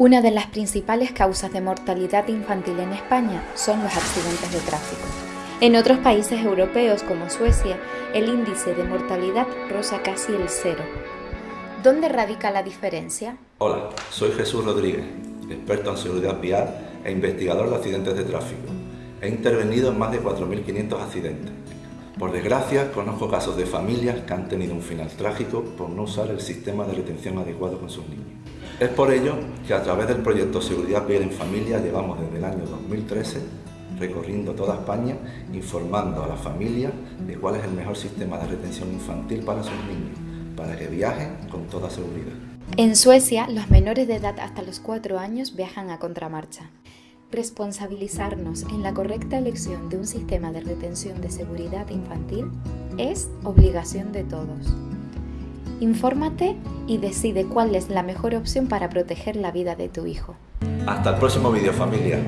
Una de las principales causas de mortalidad infantil en España son los accidentes de tráfico. En otros países europeos como Suecia, el índice de mortalidad roza casi el cero. ¿Dónde radica la diferencia? Hola, soy Jesús Rodríguez, experto en seguridad vial e investigador de accidentes de tráfico. He intervenido en más de 4.500 accidentes. Por desgracia, conozco casos de familias que han tenido un final trágico por no usar el sistema de retención adecuado con sus niños. Es por ello que a través del proyecto Seguridad Vial en Familia llevamos desde el año 2013 recorriendo toda España informando a las familias de cuál es el mejor sistema de retención infantil para sus niños, para que viajen con toda seguridad. En Suecia, los menores de edad hasta los 4 años viajan a contramarcha. Responsabilizarnos en la correcta elección de un sistema de retención de seguridad infantil es obligación de todos. Infórmate y decide cuál es la mejor opción para proteger la vida de tu hijo. Hasta el próximo vídeo familia.